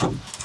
you